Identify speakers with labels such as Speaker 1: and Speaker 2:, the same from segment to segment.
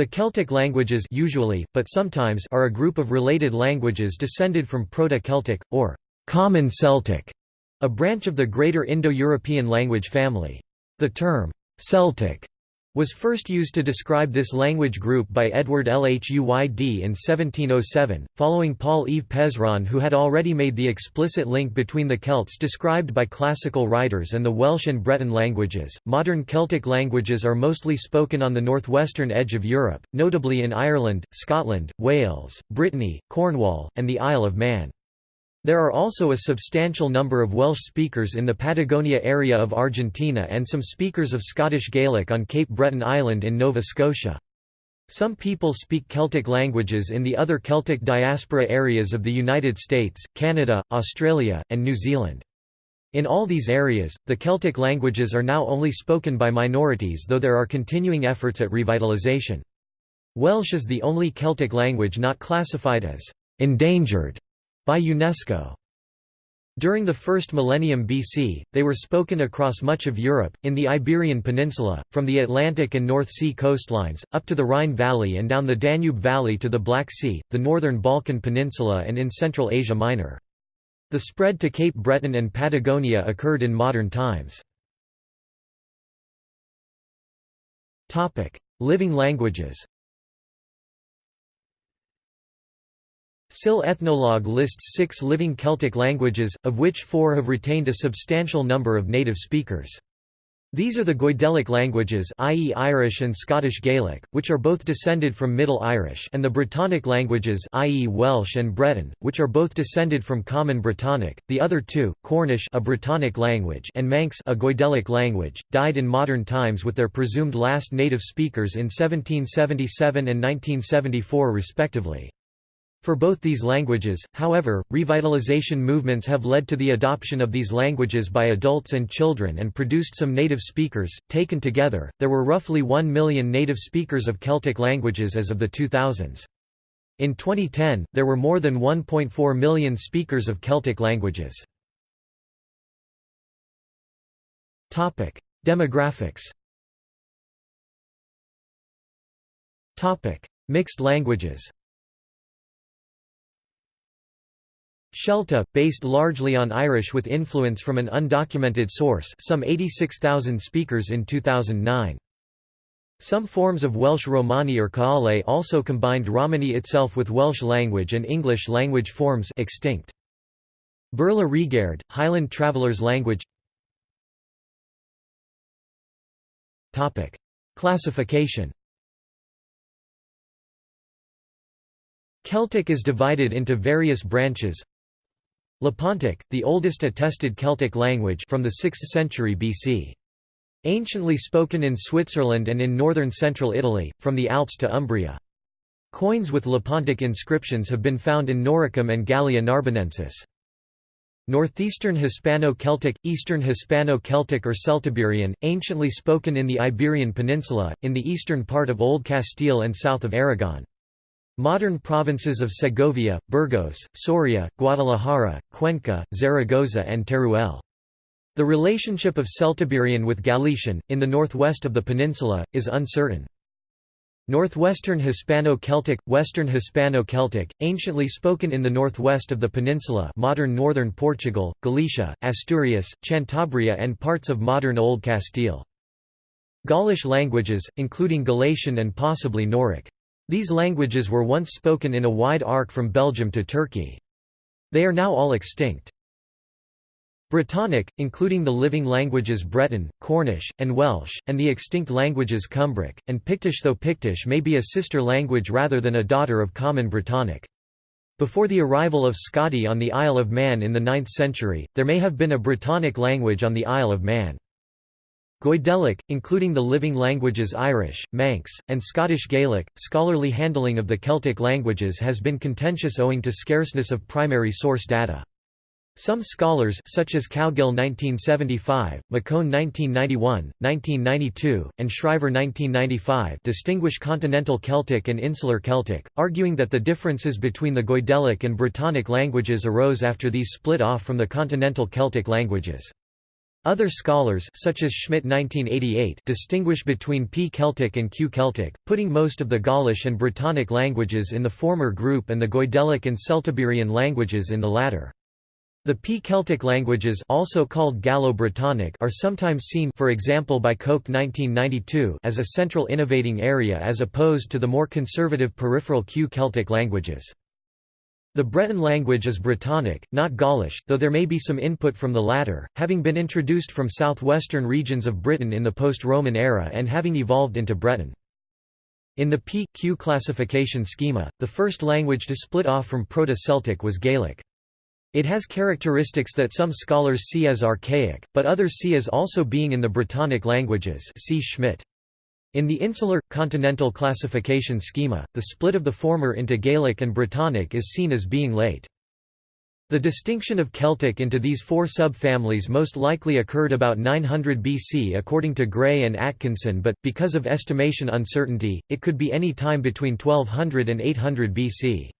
Speaker 1: The Celtic languages usually, but sometimes are a group of related languages descended from Proto-Celtic, or Common Celtic, a branch of the Greater Indo-European language family. The term, Celtic, was first used to describe this language group by Edward Lhuyd in 1707, following Paul Yves Pezron who had already made the explicit link between the Celts described by classical writers and the Welsh and Breton languages. Modern Celtic languages are mostly spoken on the northwestern edge of Europe, notably in Ireland, Scotland, Wales, Brittany, Cornwall, and the Isle of Man. There are also a substantial number of Welsh speakers in the Patagonia area of Argentina and some speakers of Scottish Gaelic on Cape Breton Island in Nova Scotia. Some people speak Celtic languages in the other Celtic diaspora areas of the United States, Canada, Australia, and New Zealand. In all these areas, the Celtic languages are now only spoken by minorities though there are continuing efforts at revitalization. Welsh is the only Celtic language not classified as endangered by UNESCO. During the first millennium BC, they were spoken across much of Europe, in the Iberian Peninsula, from the Atlantic and North Sea coastlines, up to the Rhine Valley and down the Danube Valley to the Black Sea, the northern Balkan Peninsula and in Central Asia Minor. The spread to Cape Breton and Patagonia occurred in modern times. Living languages SIL Ethnologue lists six living Celtic languages, of which four have retained a substantial number of native speakers. These are the Goidelic languages i.e. Irish and Scottish Gaelic, which are both descended from Middle Irish and the Brittonic languages i.e. Welsh and Breton, which are both descended from Common Brittonic. The other two, Cornish a Brittonic language and Manx a Goidelic language, died in modern times with their presumed last native speakers in 1777 and 1974 respectively. For both these languages, however, revitalization movements have led to the adoption of these languages by adults and children and produced some native speakers. Taken together, there were roughly 1 million native speakers of Celtic languages as of the 2000s. In 2010, there were more than 1.4 million speakers of Celtic languages. Topic: Demographics. Topic: Mixed languages. Shelta, based largely on Irish with influence from an undocumented source some 86,000 speakers in 2009. Some forms of Welsh Romani or Kaale also combined Romani itself with Welsh language and English language forms extinct. Beurla Reagaird, Highland Traveller's language Topic. Classification Celtic is divided into various branches Lepontic, the oldest attested Celtic language from the 6th century BC. Anciently spoken in Switzerland and in northern central Italy, from the Alps to Umbria. Coins with Lepontic inscriptions have been found in Noricum and Gallia Narbonensis. Northeastern Hispano-Celtic, Eastern Hispano-Celtic or Celtiberian, anciently spoken in the Iberian Peninsula, in the eastern part of Old Castile and south of Aragon. Modern provinces of Segovia, Burgos, Soria, Guadalajara, Cuenca, Zaragoza and Teruel. The relationship of Celtiberian with Gallaecian, in the northwest of the peninsula, is uncertain. Northwestern Hispano-Celtic, Western Hispano-Celtic, anciently spoken in the northwest of the peninsula modern northern Portugal, Galicia, Asturias, Cantabria and parts of modern Old Castile. Gaulish languages, including Galatian and possibly Noric. These languages were once spoken in a wide arc from Belgium to Turkey. They are now all extinct. Brittonic, including the living languages Breton, Cornish, and Welsh, and the extinct languages Cumbric, and Pictish though Pictish may be a sister language rather than a daughter of Common Brittonic. Before the arrival of Scoti on the Isle of Man in the 9th century, there may have been a Brittonic language on the Isle of Man. Goidelic, including the living languages Irish, Manx, and Scottish Gaelic, scholarly handling of the Celtic languages has been contentious owing to scarceness of primary source data. Some scholars such as Cowgill 1975, McCone 1991, 1992, and Schrijver 1995 distinguish continental Celtic and insular Celtic, arguing that the differences between the Goidelic and Brittonic languages arose after these split off from the continental Celtic languages. Other scholars such as Schmidt 1988 distinguish between P-Celtic and Q-Celtic, putting most of the Gaulish and Brittonic languages in the former group and the Goidelic and Celtiberian languages in the latter. The P-Celtic languages also called Gallo-Brittonic are sometimes seen for example by Koch 1992 as a central innovating area as opposed to the more conservative peripheral Q-Celtic languages. The Breton language is Brittonic, not Gaulish, though there may be some input from the latter, having been introduced from southwestern regions of Britain in the post-Roman era and having evolved into Breton. In the P-Q classification schema, the first language to split off from Proto-Celtic was Gaelic. It has characteristics that some scholars see as archaic, but others see as also being in the Brittonic languages see Schmidt. In the insular, continental classification schema, the split of the former into Gaelic and Brittonic is seen as being late. The distinction of Celtic into these four subfamilies most likely occurred about 900 BC according to Gray and Atkinson but, because of estimation uncertainty, it could be any time between 1200 and 800 BC.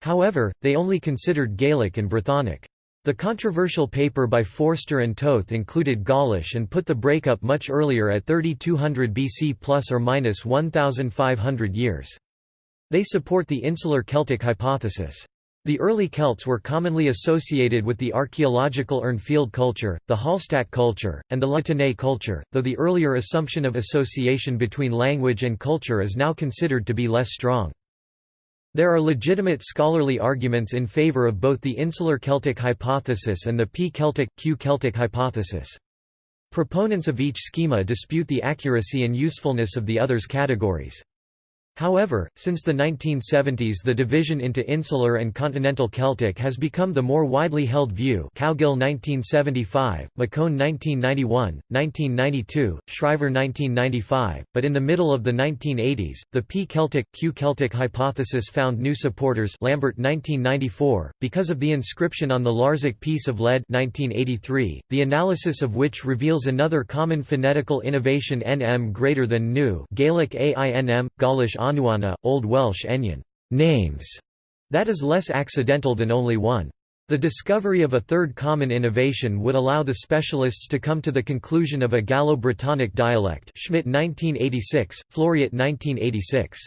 Speaker 1: However, they only considered Gaelic and Brythonic. The controversial paper by Forster and Toth included Gaulish and put the breakup much earlier at 3200 BC plus or minus 1500 years. They support the insular Celtic hypothesis. The early Celts were commonly associated with the archaeological Urnfield culture, the Hallstatt culture, and the La Tène culture, though the earlier assumption of association between language and culture is now considered to be less strong. There are legitimate scholarly arguments in favor of both the insular Celtic hypothesis and the P-Celtic, Q-Celtic hypothesis. Proponents of each schema dispute the accuracy and usefulness of the other's categories. However, since the 1970s the division into Insular and Continental Celtic has become the more widely held view Cowgill 1975, McCone 1991, 1992, Schrijver 1995, but in the middle of the 1980s, the P-Celtic, Q-Celtic hypothesis found new supporters Lambert 1994, because of the inscription on the Larzac piece of lead 1983, the analysis of which reveals another common phonetical innovation nm greater than nu Gaelic ainm, Gaulish Anuana, Old Welsh enyan names", that is less accidental than only one. The discovery of a third common innovation would allow the specialists to come to the conclusion of a Gallo-Brittonic dialect Schmidt 1986, Fleuriot 1986.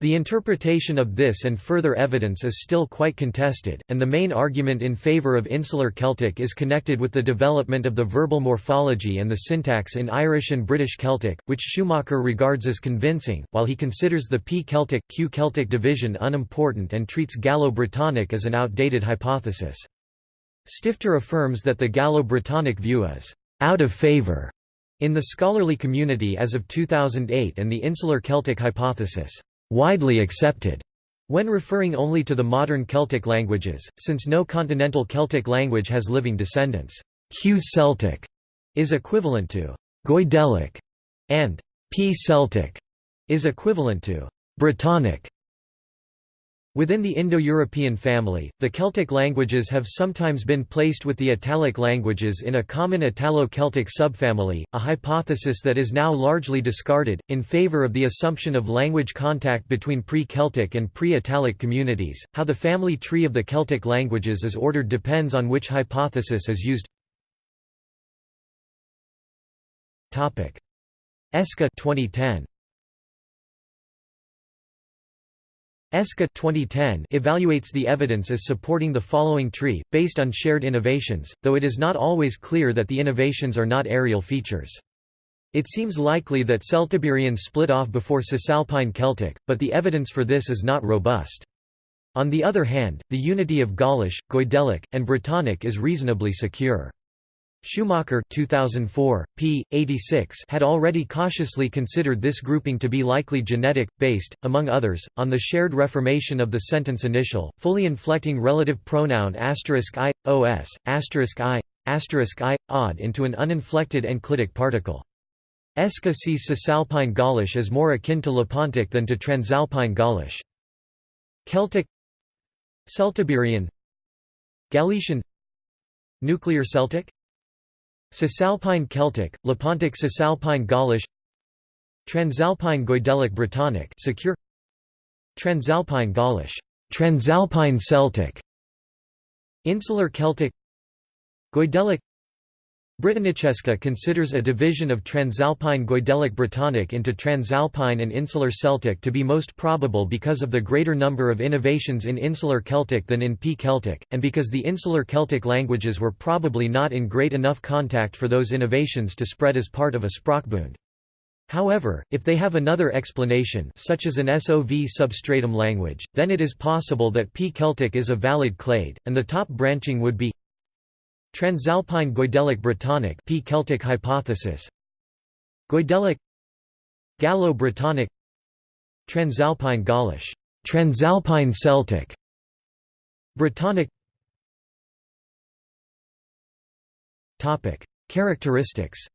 Speaker 1: The interpretation of this and further evidence is still quite contested, and the main argument in favor of Insular Celtic is connected with the development of the verbal morphology and the syntax in Irish and British Celtic, which Schumacher regards as convincing, while he considers the P-Celtic, Q-Celtic division unimportant and treats Gallo-Brittonic as an outdated hypothesis. Stifter affirms that the Gallo-Brittonic view is «out of favor in the scholarly community as of 2008 and the Insular Celtic hypothesis widely accepted when referring only to the modern Celtic languages, since no continental Celtic language has living descendants. Q-Celtic is equivalent to Goidelic, and P-Celtic is equivalent to Brittonic. Within the Indo-European family, the Celtic languages have sometimes been placed with the Italic languages in a common Italo-Celtic subfamily, a hypothesis that is now largely discarded, in favor of the assumption of language contact between pre-Celtic and pre-Italic communities. How the family tree of the Celtic languages is ordered depends on which hypothesis is used. Eska 2010. Eska 2010 evaluates the evidence as supporting the following tree, based on shared innovations, though it is not always clear that the innovations are not areal features. It seems likely that Celtiberian split off before Cisalpine Celtic, but the evidence for this is not robust. On the other hand, the unity of Gaulish, Goidelic, and Brittonic is reasonably secure. Schumacher 2004, p. 86 had already cautiously considered this grouping to be likely genetic, based, among others, on the shared reformation of the sentence initial, fully inflecting relative pronoun asterisk i, os, asterisk i, asterisk i, odd into an uninflected enclitic particle. Eska sees Cisalpine Gaulish as more akin to Lepontic than to Transalpine Gaulish. Celtic Celtiberian Gallaecian Nuclear Celtic Cisalpine Celtic, Lepontic Cisalpine Gaulish Transalpine Goidelic Brittonic secure Transalpine Gaulish Transalpine Celtic Insular Celtic Goidelic Brittonic Eska considers a division of Transalpine Goidelic Brittonic into Transalpine and Insular Celtic to be most probable because of the greater number of innovations in Insular Celtic than in P Celtic, and because the Insular Celtic languages were probably not in great enough contact for those innovations to spread as part of a Sprachbund. However, if they have another explanation such as an SOV substratum language, then it is possible that P Celtic is a valid clade, and the top branching would be Transalpine Goidelic Brittonic P. Celtic hypothesis. Goidelic. Gallo-Brittonic Transalpine Gaulish. Transalpine Celtic. Brittonic Topic. Characteristics.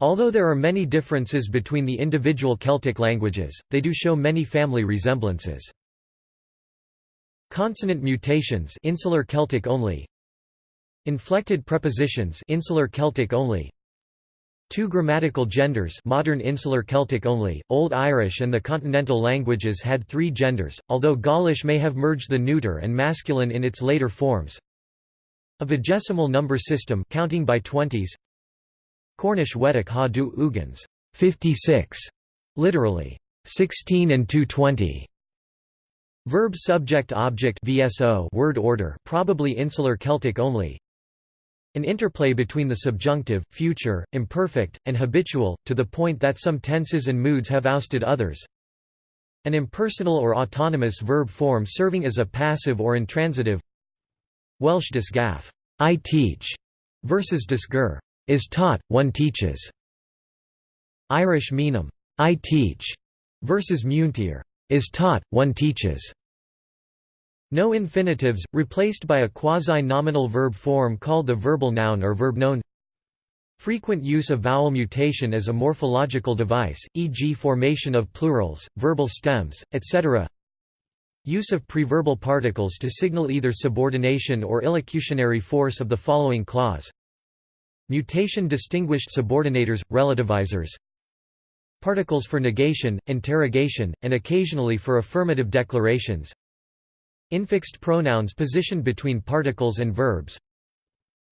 Speaker 1: Although there are many differences between the individual Celtic languages, they do show many family resemblances. Consonant mutations Insular Celtic only. Inflected prepositions Insular Celtic only. Two grammatical genders modern Insular Celtic only, Old Irish and the continental languages had three genders, although Gaulish may have merged the neuter and masculine in its later forms. A vigesimal number system counting by twenties. Cornish Wedok ha du ugans 56, literally. 16 and 220. Verb subject object VSO word order probably insular Celtic only. An interplay between the subjunctive, future, imperfect, and habitual, to the point that some tenses and moods have ousted others. An impersonal or autonomous verb form serving as a passive or intransitive. Welsh disgaff, I teach, versus disgur, is taught, one teaches. Irish menum, I teach, versus muintir, is taught, one teaches. No infinitives, replaced by a quasi-nominal verb form called the verbal noun or verbnoun. Frequent use of vowel mutation as a morphological device, e.g. formation of plurals, verbal stems, etc. Use of preverbal particles to signal either subordination or illocutionary force of the following clause Mutation distinguished subordinators, relativizers Particles for negation, interrogation, and occasionally for affirmative declarations. Infixed pronouns positioned between particles and verbs.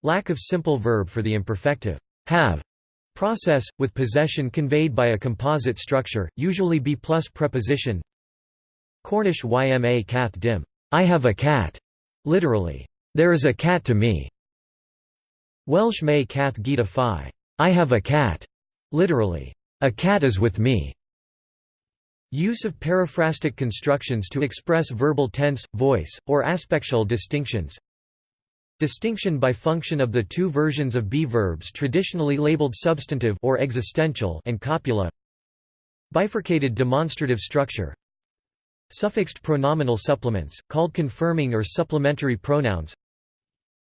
Speaker 1: Lack of simple verb for the imperfective. Have. Process, with possession conveyed by a composite structure, usually be plus preposition. Cornish yma cath dim. I have a cat, literally, there is a cat to me. Welsh may cath gita phi I have a cat, literally, a cat is with me. Use of periphrastic constructions to express verbal tense, voice, or aspectual distinctions. Distinction by function of the two versions of be verbs traditionally labeled substantive or existential and copula. Bifurcated demonstrative structure. Suffixed pronominal supplements, called confirming or supplementary pronouns.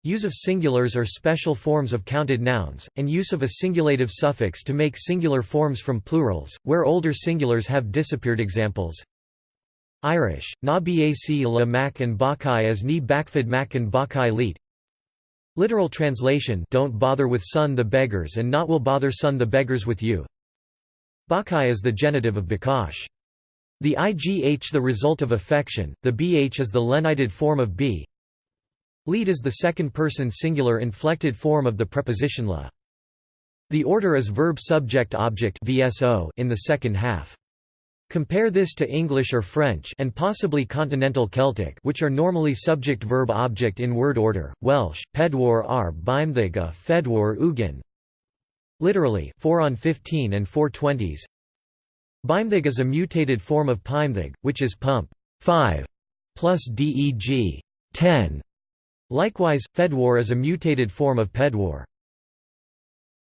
Speaker 1: Use of singulars or special forms of counted nouns, and use of a singulative suffix to make singular forms from plurals, where older singulars have disappeared examples. Irish, na bac la mac and bakai as ni bakfid mac and bakai leet. Literal translation don't bother with son the beggars and not will bother son the beggars with you. Bakai is the genitive of bakash. The igh the result of affection, the bh is the lenited form of b, Lead is the second-person singular inflected form of the preposition la. The order is verb subject object VSO in the second half. Compare this to English or French and possibly Continental Celtic which are normally subject-verb-object in word order, Welsh, pedwar ar bimthiga fedwar ugin. Literally, 4 on 15 and 4 20s. Bimthig is a mutated form of pimthig, which is pump 5 plus deg 10 Likewise, Fedwar is a mutated form of Pedwar.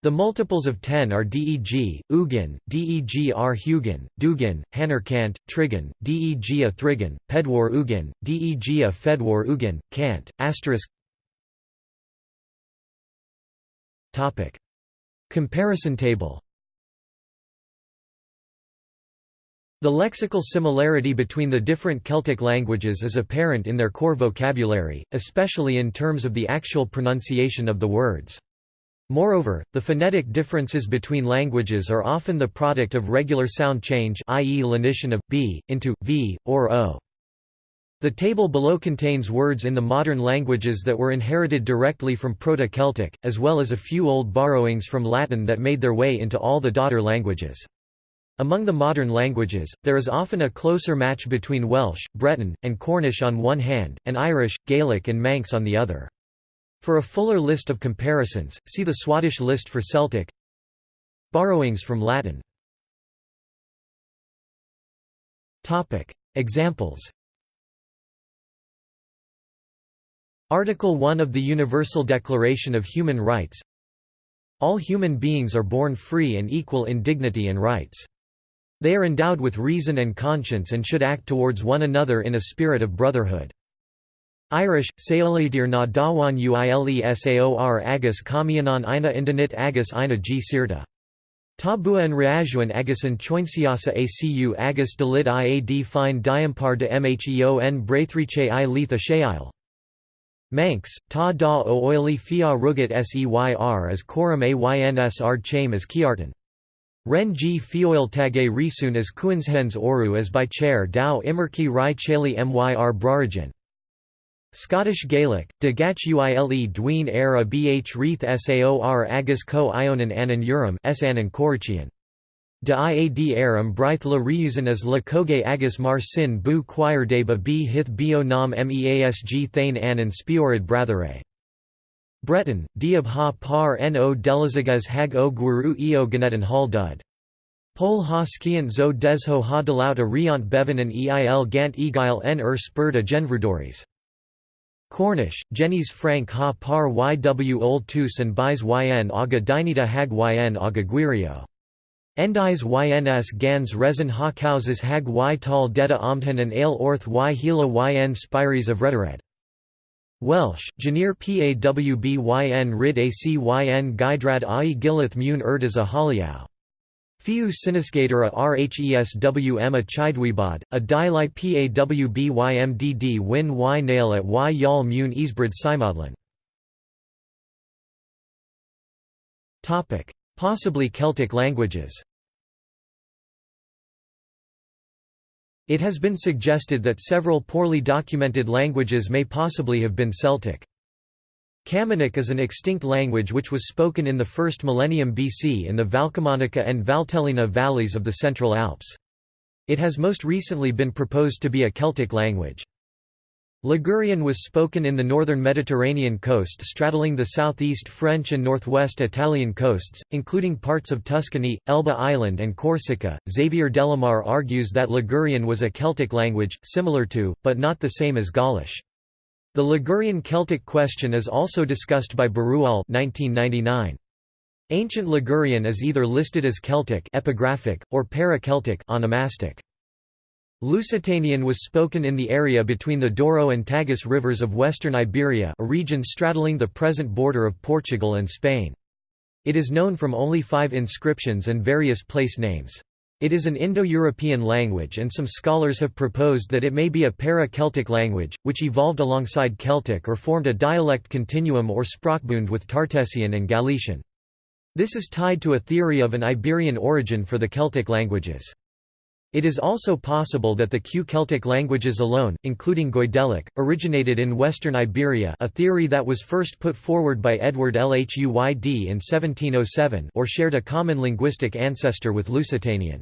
Speaker 1: The multiples of 10 are deg, ugin, deg r hugin, dugin, hannerkant, trigon, deg a thrigon, pedwar ugin, deg a fedwar ugin, kant, asterisk Comparison table The lexical similarity between the different Celtic languages is apparent in their core vocabulary, especially in terms of the actual pronunciation of the words. Moreover, the phonetic differences between languages are often the product of regular sound change i.e. lenition of b, into v, or o. The table below contains words in the modern languages that were inherited directly from Proto-Celtic, as well as a few old borrowings from Latin that made their way into all the daughter languages. Among the modern languages, there is often a closer match between Welsh, Breton, and Cornish on one hand, and Irish, Gaelic and Manx on the other. For a fuller list of comparisons, see the Swadesh list for Celtic. Borrowings from Latin. Examples. Article 1 of the Universal Declaration of Human Rights. All human beings are born free and equal in dignity and rights. They are endowed with reason and conscience and should act towards one another in a spirit of brotherhood. Irish, Saolidir na dawan uilesaor agus kamianan ina indinit agus ina g sirta. Tabua and reajuan agus an choinciasa acu agus delit iad fine diampar de mheon braithriche i letha sheil. Manx, ta da o oili fia rugat seyr as coram ard chame as kiartan. Ren g fioil tage risun as kuinshens oru as by chair dao imerki rai cheli myr brarigen. Scottish Gaelic, de gach uile dween era bh reith saor agus co ionan anan urim s anan corichian. De iad aram brith la riusan as la coge agus mar sin bu choir de ba b hith bio nam measg thane anan spiorid brathare. Breton, diab ha par no delizagas hag o guru eo ganetan hal dud. Pol ha skiant zo desho ha delaut a riant bevan an eil gant egail n er ur spurda genvrudoris. Cornish, Jenny's Frank ha par yw old tus and buys yn aga dinita hag yn aga guirio. Endis yns gans resin ha hag y tal deta omdhan and ale orth y hila yn spires of rhetoric. Welsh, Janir pawb rid acyn gaidrad ai gilith mun erdis a haliau. Fiu sinisgator a rheswm a chidwebod, a dilite pawbymdd win y nail at y yal mun isbrid simodlin. Possibly Celtic languages It has been suggested that several poorly documented languages may possibly have been Celtic. Camunic is an extinct language which was spoken in the first millennium BC in the Valcamonica and Valtellina valleys of the Central Alps. It has most recently been proposed to be a Celtic language. Ligurian was spoken in the northern Mediterranean coast straddling the southeast French and northwest Italian coasts, including parts of Tuscany, Elba Island and Corsica. Xavier Delamarre argues that Ligurian was a Celtic language, similar to, but not the same as Gaulish. The Ligurian Celtic question is also discussed by Barruol 1999. Ancient Ligurian is either listed as Celtic epigraphic, or para-Celtic onomastic. Lusitanian was spoken in the area between the Douro and Tagus rivers of western Iberia a region straddling the present border of Portugal and Spain. It is known from only five inscriptions and various place names. It is an Indo-European language and some scholars have proposed that it may be a para-Celtic language, which evolved alongside Celtic or formed a dialect continuum or Sprachbund with Tartessian and Gallaecian. This is tied to a theory of an Iberian origin for the Celtic languages. It is also possible that the Q Celtic languages alone, including Goidelic, originated in western Iberia a theory that was first put forward by Edward Lhuyd in 1707 or shared a common linguistic ancestor with Lusitanian.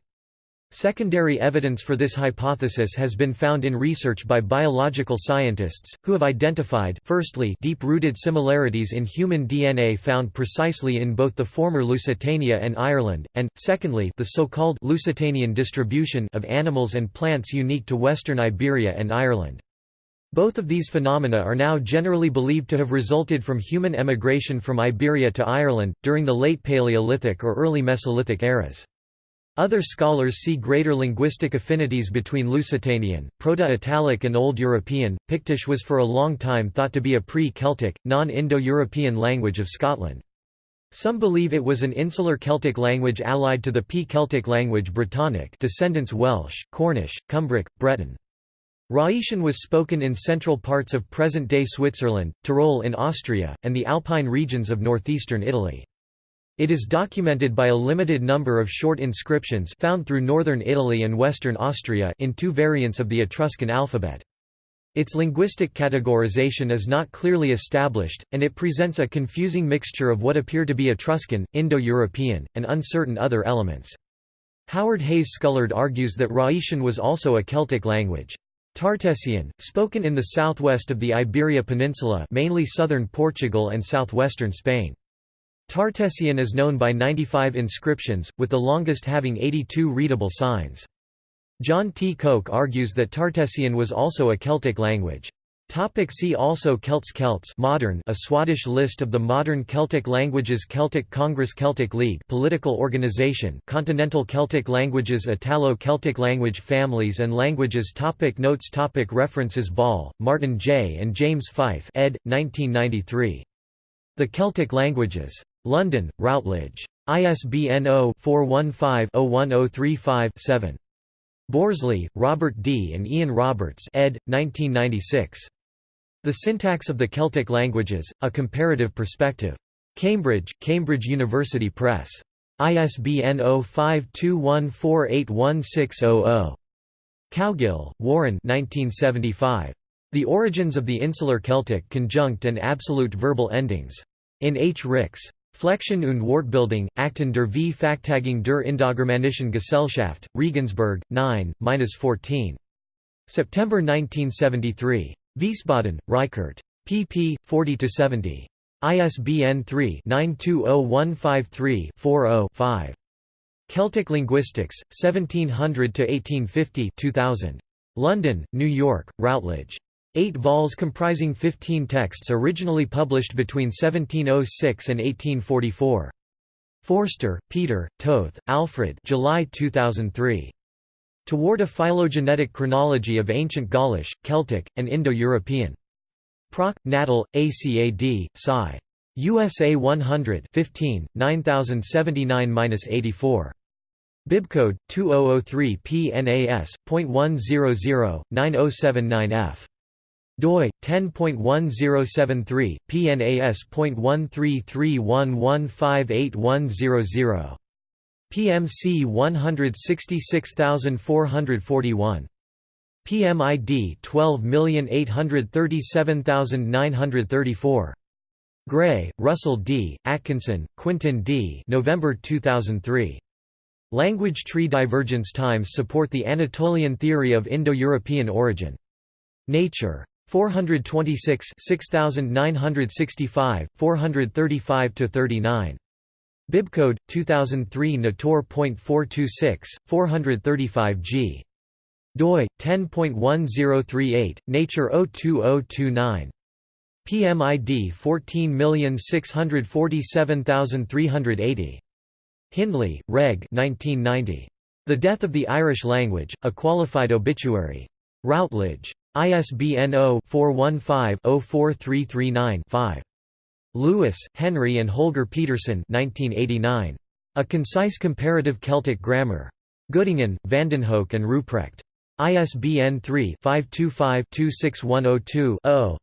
Speaker 1: Secondary evidence for this hypothesis has been found in research by biological scientists, who have identified firstly deep-rooted similarities in human DNA found precisely in both the former Lusitania and Ireland, and, secondly the so-called Lusitanian distribution of animals and plants unique to western Iberia and Ireland. Both of these phenomena are now generally believed to have resulted from human emigration from Iberia to Ireland, during the late Paleolithic or early Mesolithic eras. Other scholars see greater linguistic affinities between Lusitanian, Proto-Italic and Old European. Pictish was for a long time thought to be a pre-Celtic, non-Indo-European language of Scotland. Some believe it was an insular Celtic language allied to the P-Celtic language Brittonic descendants Welsh, Cornish, Cumbric, Breton. Raetian was spoken in central parts of present-day Switzerland, Tyrol in Austria, and the Alpine regions of northeastern Italy. It is documented by a limited number of short inscriptions found through northern Italy and western Austria in two variants of the Etruscan alphabet. Its linguistic categorization is not clearly established, and it presents a confusing mixture of what appear to be Etruscan, Indo-European, and uncertain other elements. Howard Hayes Scullard argues that Raetian was also a Celtic language. Tartessian, spoken in the southwest of the Iberia Peninsula mainly southern Portugal and southwestern Spain. Tartessian is known by 95 inscriptions, with the longest having 82 readable signs. John T. Koch argues that Tartessian was also a Celtic language. See also Celts Celts modern a Swadesh list of the modern Celtic languages Celtic Congress Celtic League political organization Continental Celtic languages Italo-Celtic language families and languages topic Notes topic References Ball, Martin J. and James Fife ed. 1993. The Celtic Languages. London, Routledge. ISBN 0-415-01035-7. Borsley, Robert D. and Ian Roberts ed. 1996. The Syntax of the Celtic Languages, A Comparative Perspective. Cambridge, Cambridge University Press. ISBN 0521481600. Cowgill, Warren 1975. The Origins of the Insular Celtic Conjunct and Absolute Verbal Endings. In H. Rix. Flexion und Wortbildung, Akten der V. Fachtagung der Indogermanischen Gesellschaft, Regensburg, 9-14. September 1973. Wiesbaden, Reichert. pp. 40–70. ISBN 3-920153-40-5. Celtic Linguistics, 1700–1850 2000. London, New York, Routledge. Eight vols comprising 15 texts originally published between 1706 and 1844. Forster, Peter, Toth, Alfred July 2003. Toward a phylogenetic chronology of ancient Gaulish, Celtic, and Indo-European. Proc. Natal, ACAD, Sci. USA 100 15, 9079-84. Bibcode 2003 PNAS.100 9079F doi 10.1073 PNAS.133115810 PMC 166441 PMID 12837934 Gray, Russell D., Atkinson, Quinton D. November 2003. Language tree divergence times support the Anatolian theory of Indo-European origin. Nature. 426 6965, 435 to 39 Bibcode 2003 Nator.426, 435 g. doi 10.1038, Nature 02029. PMID 14647380. Hindley, Reg. 1990. The Death of the Irish Language: A Qualified Obituary. Routledge. ISBN 0-415-04339-5. Lewis, Henry and Holger Pedersen 1989. A Concise Comparative Celtic Grammar. Göttingen, Vandenhoeck and Ruprecht. ISBN 3-525-26102-0.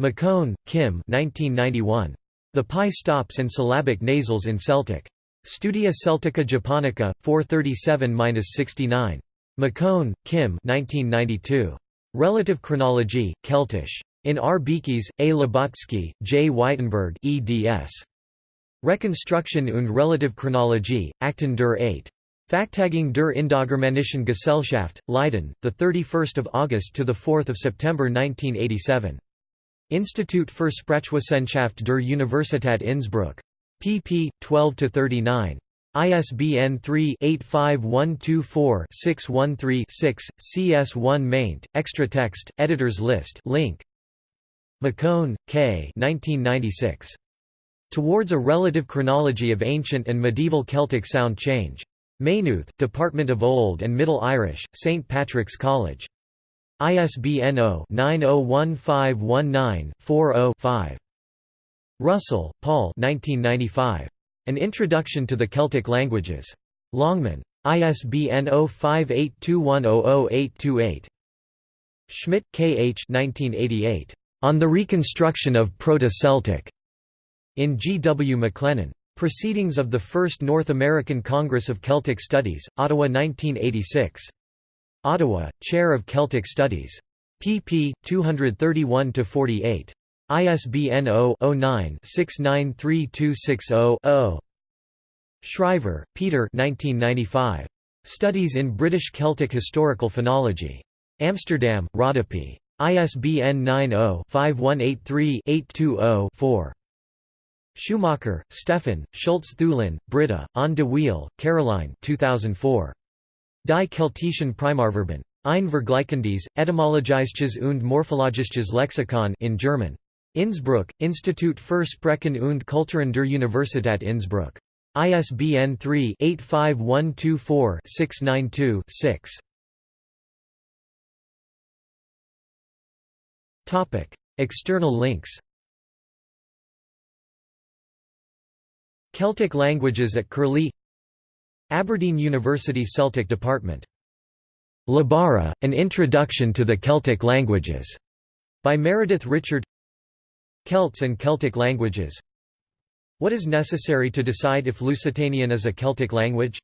Speaker 1: McCone, Kim 1991. The PIE stops and syllabic nasals in Celtic. Studia Celtica Japonica, 437–69. McCone, Kim 1992. Relative chronology, Celtish. In R. Beekes, A. Lubotsky, J. Weitenberg eds. Reconstruction und Relative Chronologie, Akten der 8. Fachtagung der Indogermanischen Gesellschaft, Leiden, 31 August to 4 September 1987. Institut für Sprachwissenschaft der Universität Innsbruck. pp. 12–39. ISBN 3-85124-613-6, CS1 maint, extra text, editors list link. McCone, K. 1996. Towards a Relative Chronology of Ancient and Medieval Celtic Sound Change. Maynooth, Department of Old and Middle Irish, St. Patrick's College. ISBN 0-901519-40-5. Russell, Paul 1995. An Introduction to the Celtic Languages. Longman. ISBN 0582100828. Schmidt, K. H. 1988. On the Reconstruction of Proto-Celtic. In G. W. McLennan. Proceedings of the First North American Congress of Celtic Studies, Ottawa 1986. Ottawa, Chair of Celtic Studies. pp. 231–48. ISBN 0-09-693260-0. Schrijver, Peter 1995. Studies in British Celtic Historical Phonology. Amsterdam, Rodopi. ISBN 90-5183-820-4. Schumacher, Stefan, Schulze Thulin, Britta, aan de Wiel, Caroline 2004. Die Keltischen Primarverben. Ein Vergleichendes, etymologisches und morphologisches Lexikon in German. Innsbruck, Institut für Sprachen und Kulturen der Universität Innsbruck. ISBN 3-85124-692-6. External links Celtic languages at Curlie Aberdeen University Celtic Department. Labara, An Introduction to the Celtic Languages, by Meredith Richard Celts and Celtic languages What is necessary to decide if Lusitanian is a Celtic language?